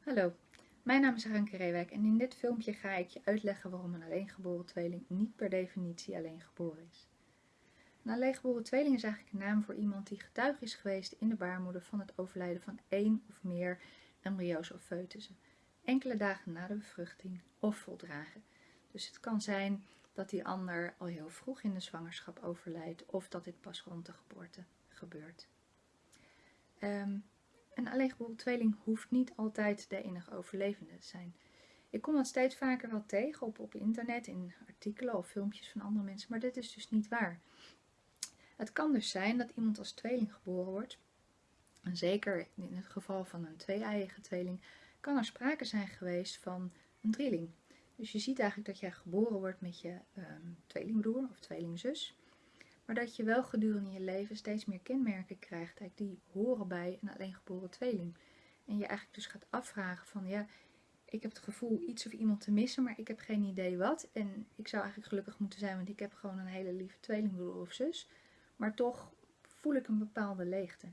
Hallo, mijn naam is Ranke Reewijk en in dit filmpje ga ik je uitleggen waarom een alleengeboren tweeling niet per definitie alleengeboren is. Een alleengeboren tweeling is eigenlijk een naam voor iemand die getuige is geweest in de baarmoeder van het overlijden van één of meer embryo's of foetussen, enkele dagen na de bevruchting of voldragen. Dus het kan zijn dat die ander al heel vroeg in de zwangerschap overlijdt of dat dit pas rond de geboorte gebeurt. Um, een alleengeboren tweeling hoeft niet altijd de enige overlevende te zijn. Ik kom dat steeds vaker wel tegen op, op internet, in artikelen of filmpjes van andere mensen, maar dit is dus niet waar. Het kan dus zijn dat iemand als tweeling geboren wordt, en zeker in het geval van een twee-eiige tweeling, kan er sprake zijn geweest van een drieling. Dus je ziet eigenlijk dat jij geboren wordt met je um, tweelingbroer of tweelingzus maar dat je wel gedurende je leven steeds meer kenmerken krijgt die horen bij een alleengeboren tweeling. En je eigenlijk dus gaat afvragen van ja, ik heb het gevoel iets of iemand te missen, maar ik heb geen idee wat. En ik zou eigenlijk gelukkig moeten zijn, want ik heb gewoon een hele lieve tweelingbroer of zus. Maar toch voel ik een bepaalde leegte.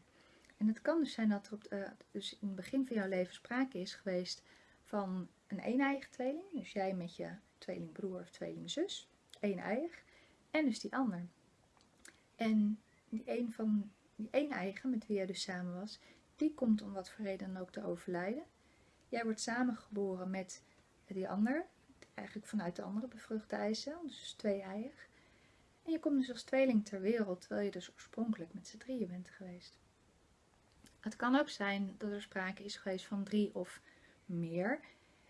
En het kan dus zijn dat er op uh, dus in het begin van jouw leven sprake is geweest van een een-eigen tweeling. Dus jij met je tweelingbroer of tweelingzus, een-eiig. En dus die ander. En die een van die één eigen met wie jij dus samen was, die komt om wat voor reden dan ook te overlijden. Jij wordt samengeboren met die ander, eigenlijk vanuit de andere bevruchte eicel, dus twee eiig. En je komt dus als tweeling ter wereld, terwijl je dus oorspronkelijk met z'n drieën bent geweest. Het kan ook zijn dat er sprake is geweest van drie of meer.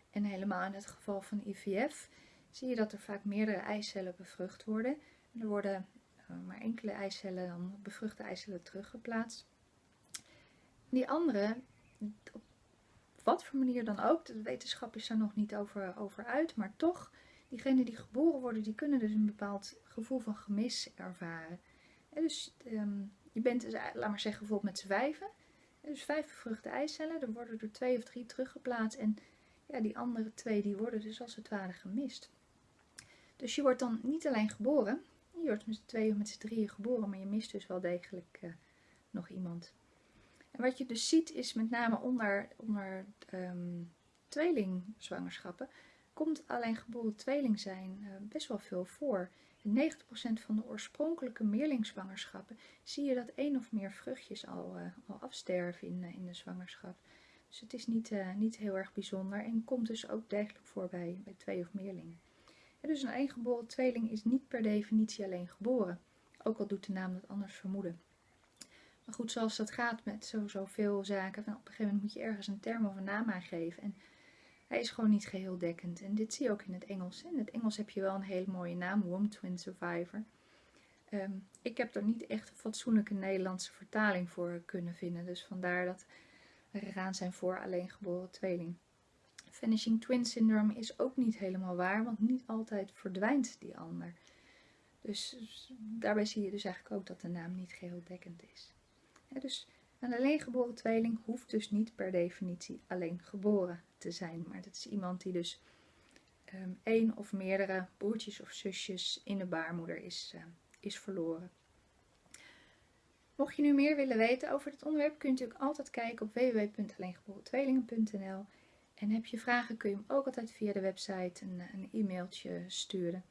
En helemaal in het geval van IVF zie je dat er vaak meerdere eicellen bevrucht worden. En er worden maar enkele eicellen, dan bevruchte eicellen teruggeplaatst. Die andere, op wat voor manier dan ook, de wetenschap is daar nog niet over, over uit, maar toch, diegenen die geboren worden, die kunnen dus een bepaald gevoel van gemis ervaren. En dus ehm, je bent, dus, laat maar zeggen, bijvoorbeeld met z'n vijven. Dus vijf bevruchte eicellen, er worden er twee of drie teruggeplaatst en ja, die andere twee die worden dus als het ware gemist. Dus je wordt dan niet alleen geboren, je wordt met z'n tweeën of met z'n drieën geboren, maar je mist dus wel degelijk uh, nog iemand. En wat je dus ziet is met name onder, onder um, tweelingzwangerschappen, komt alleen geboren tweeling zijn uh, best wel veel voor. In 90% van de oorspronkelijke meerlingzwangerschappen zie je dat één of meer vruchtjes al, uh, al afsterven in, in de zwangerschap. Dus het is niet, niet heel erg bijzonder en komt dus ook degelijk voor bij, bij twee of meerlingen dus een eengeboren tweeling is niet per definitie alleen geboren. Ook al doet de naam dat anders vermoeden. Maar goed, zoals dat gaat met zoveel zaken, van op een gegeven moment moet je ergens een term of een naam aangeven. En hij is gewoon niet geheel dekkend. En dit zie je ook in het Engels. In het Engels heb je wel een hele mooie naam, Womb Twin Survivor. Ehm, ik heb er niet echt een fatsoenlijke Nederlandse vertaling voor kunnen vinden. Dus vandaar dat we gegaan zijn voor alleen geboren tweeling. Vanishing Twin Syndrome is ook niet helemaal waar, want niet altijd verdwijnt die ander. Dus daarbij zie je dus eigenlijk ook dat de naam niet geheel dekkend is. dus een alleen geboren tweeling hoeft dus niet per definitie alleen geboren te zijn. Maar dat is iemand die dus um, één of meerdere broertjes of zusjes in de baarmoeder is, uh, is verloren. Mocht je nu meer willen weten over dit onderwerp, kun je natuurlijk altijd kijken op www.alleengeboren en heb je vragen kun je hem ook altijd via de website een, een e-mailtje sturen.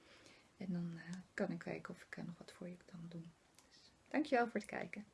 En dan uh, kan ik kijken of ik nog wat voor je kan doen. Dus, dankjewel voor het kijken.